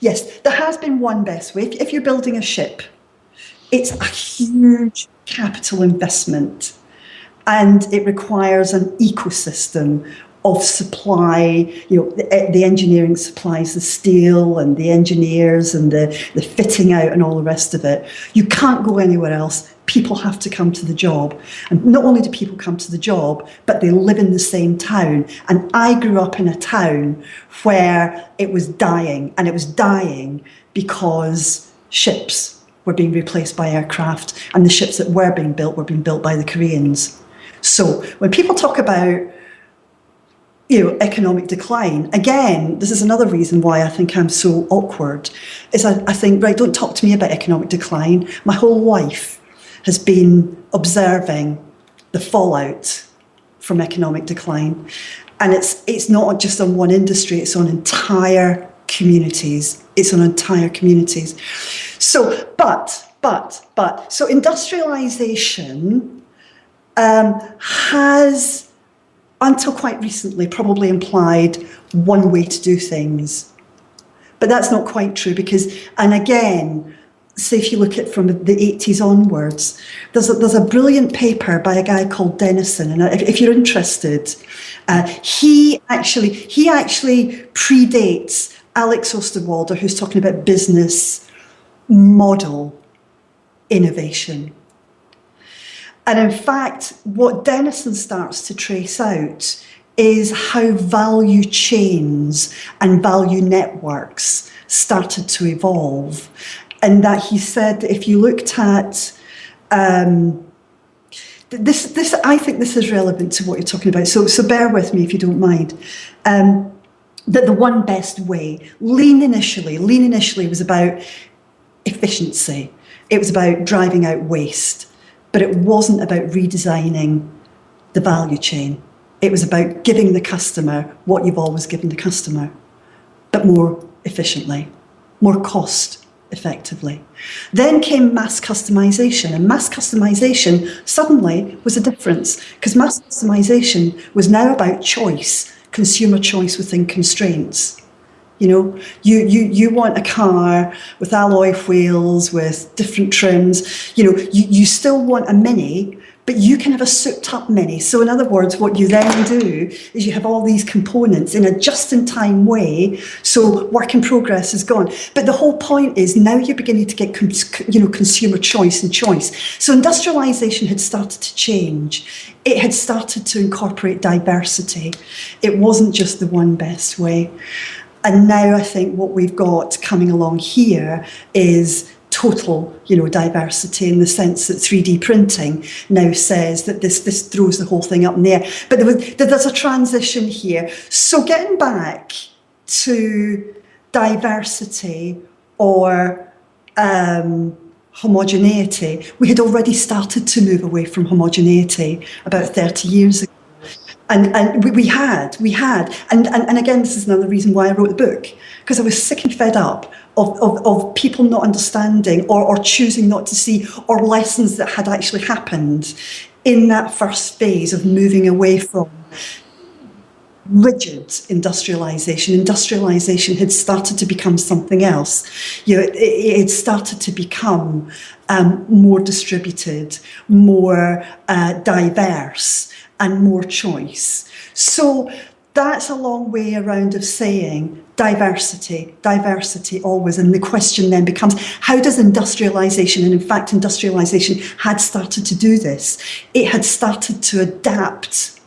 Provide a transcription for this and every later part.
Yes, there has been one best way. If, you're building a ship, it's a huge capital investment and it requires an ecosystem of supply, you know, the, eh, the, engineering supplies the steel and the engineers and the, the fitting out and all the rest of it. You can't go anywhere else. People have to come to the job. And not only do people come to the job, but they live in the same town. And I grew up in a town where it was dying, and it was dying because ships were being replaced by aircraft, and the ships that were being built were being built by the Koreans. So when people talk about you know, economic decline. Again, this is another reason why I think I'm so awkward, is I, I think, right, don't talk to me about economic decline. My whole life has been observing the fallout from economic decline. And it's, it's not just on one industry, it's on entire communities. It's on entire communities. So, but, but, but, so industrialization um, has until quite recently, probably implied one way to do things. But that's not quite true because, and again, say if you look at from the 80s onwards, there's a, there's a brilliant paper by a guy called Denison, and if, if you're interested, uh, he actually he actually predates Alex Osterwalder, who's talking about business model innovation. And in fact, what Denison starts to trace out is how value chains and value networks started to evolve. And that he said if you looked at um, this, this, I think this is relevant to what you're talking about. So, so bear with me if you don't mind. Um, that the one best way, lean initially, lean initially was about efficiency. It was about driving out waste but it wasn't about redesigning the value chain. It was about giving the customer what you've always given the customer, but more efficiently, more cost effectively. Then came mass customization, and mass customization suddenly was a difference because mass customization was now about choice, consumer choice within constraints. You know, you, you, you want a car with alloy wheels, with different trims. You know, you, you still want a Mini, but you can have a souped up Mini. So in other words, what you then do is you have all these components in a just-in-time way. So work in progress is gone. But the whole point is now you're beginning to get, you know, consumer choice and choice. So industrialization had started to change. It had started to incorporate diversity. It wasn't just the one best way. And now I think what we've got coming along here is total you know, diversity in the sense that 3D printing now says that this, this throws the whole thing up in the air. But there was, there's a transition here. So getting back to diversity or um, homogeneity, we had already started to move away from homogeneity about 30 years ago. And, and we, we had, we had, and, and, and again, this is another reason why I wrote the book, because I was sick and fed up of, of, of people not understanding or, or choosing not to see, or lessons that had actually happened in that first phase of moving away from rigid industrialization. Industrialization had started to become something else. You know, it, it started to become um, more distributed, more uh, diverse and more choice. So that's a long way around of saying diversity, diversity always. And the question then becomes, how does industrialisation, and in fact industrialisation had started to do this, it had started to adapt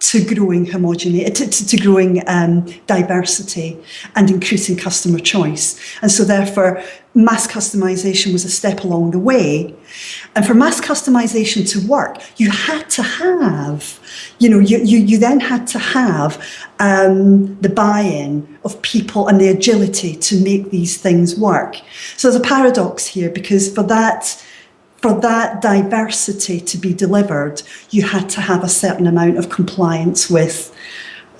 to growing homogeneity, to, to, growing um, diversity and increasing customer choice. And so therefore, mass customization was a step along the way. And for mass customization to work, you had to have, you know, you, you, you then had to have um, the buy-in of people and the agility to make these things work. So there's a paradox here because for that, for that diversity to be delivered, you had to have a certain amount of compliance with,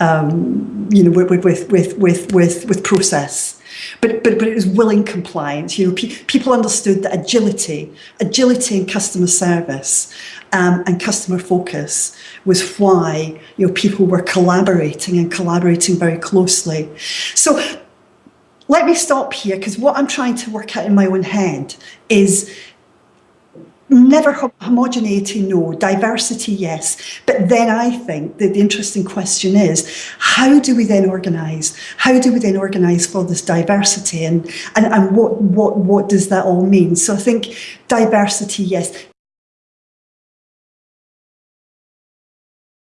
um, you know, with, with, with, with, with, with process. But, but, but it was willing compliance. You know, pe people understood that agility, agility in customer service um, and customer focus was why, you know, people were collaborating and collaborating very closely. So let me stop here because what I'm trying to work out in my own head is never ho- homogeneity, no, diversity, yes. But then I think that the interesting question is how do we then organise? How do we then organise for this diversity and, and, and what, what, what does that all mean? So I think diversity, yes.